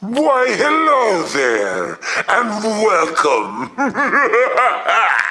Why, hello there, and welcome.